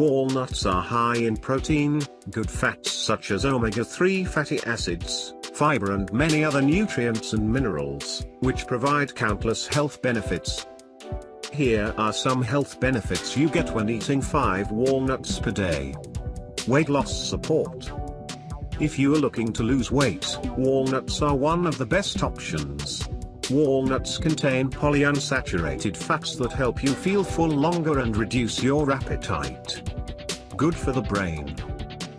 Walnuts are high in protein, good fats such as omega-3 fatty acids, fiber and many other nutrients and minerals, which provide countless health benefits. Here are some health benefits you get when eating 5 walnuts per day. Weight loss support. If you are looking to lose weight, walnuts are one of the best options. Walnuts contain polyunsaturated fats that help you feel full longer and reduce your appetite. Good for the brain.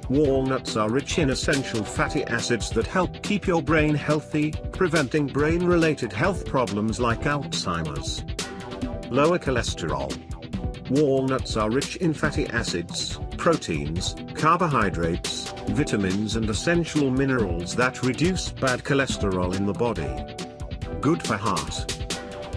Walnuts are rich in essential fatty acids that help keep your brain healthy, preventing brain-related health problems like Alzheimer's. Lower cholesterol. Walnuts are rich in fatty acids, proteins, carbohydrates, vitamins and essential minerals that reduce bad cholesterol in the body. Good for heart.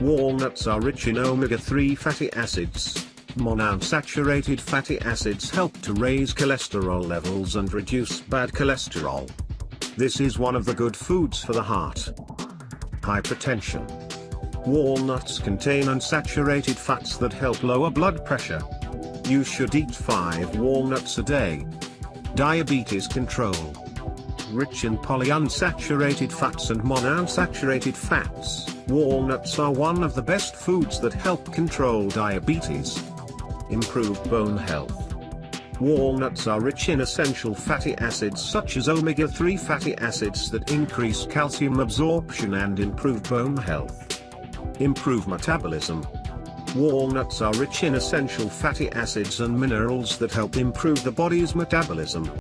Walnuts are rich in omega-3 fatty acids. Monounsaturated fatty acids help to raise cholesterol levels and reduce bad cholesterol. This is one of the good foods for the heart. Hypertension. Walnuts contain unsaturated fats that help lower blood pressure. You should eat 5 walnuts a day. Diabetes control rich in polyunsaturated fats and monounsaturated fats, walnuts are one of the best foods that help control diabetes. Improve bone health. Walnuts are rich in essential fatty acids such as omega-3 fatty acids that increase calcium absorption and improve bone health. Improve metabolism. Walnuts are rich in essential fatty acids and minerals that help improve the body's metabolism.